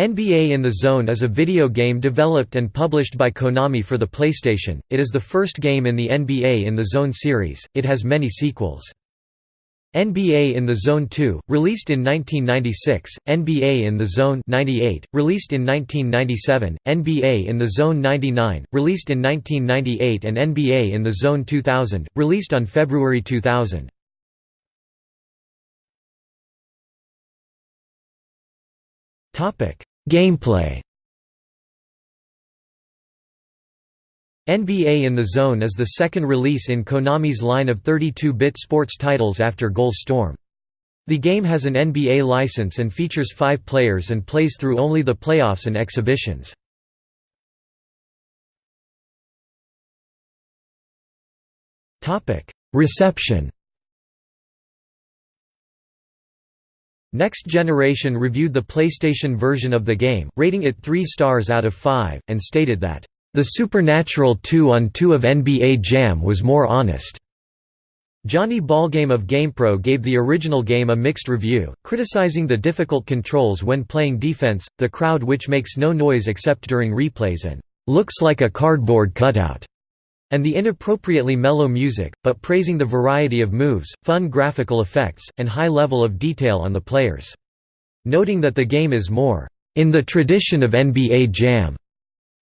NBA in the Zone is a video game developed and published by Konami for the PlayStation. It is the first game in the NBA in the Zone series. It has many sequels. NBA in the Zone 2, released in 1996, NBA in the Zone 98, released in 1997, NBA in the Zone 99, released in 1998 and NBA in the Zone 2000, released on February 2000. Gameplay NBA in the Zone is the second release in Konami's line of 32-bit sports titles after Goal Storm. The game has an NBA license and features five players and plays through only the playoffs and exhibitions. Reception Next Generation reviewed the PlayStation version of the game, rating it 3 stars out of 5, and stated that, "...the Supernatural 2 on 2 of NBA Jam was more honest." Johnny Ballgame of GamePro gave the original game a mixed review, criticizing the difficult controls when playing defense, the crowd which makes no noise except during replays and "...looks like a cardboard cutout." And the inappropriately mellow music, but praising the variety of moves, fun graphical effects, and high level of detail on the players. Noting that the game is more, "...in the tradition of NBA Jam."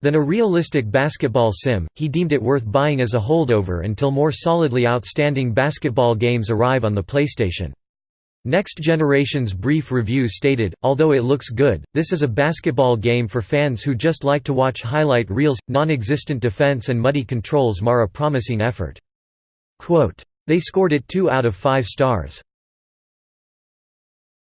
than a realistic basketball sim, he deemed it worth buying as a holdover until more solidly outstanding basketball games arrive on the PlayStation. Next Generation's brief review stated, although it looks good, this is a basketball game for fans who just like to watch highlight reels, non-existent defense and muddy controls mar a promising effort. Quote, they scored it 2 out of 5 stars.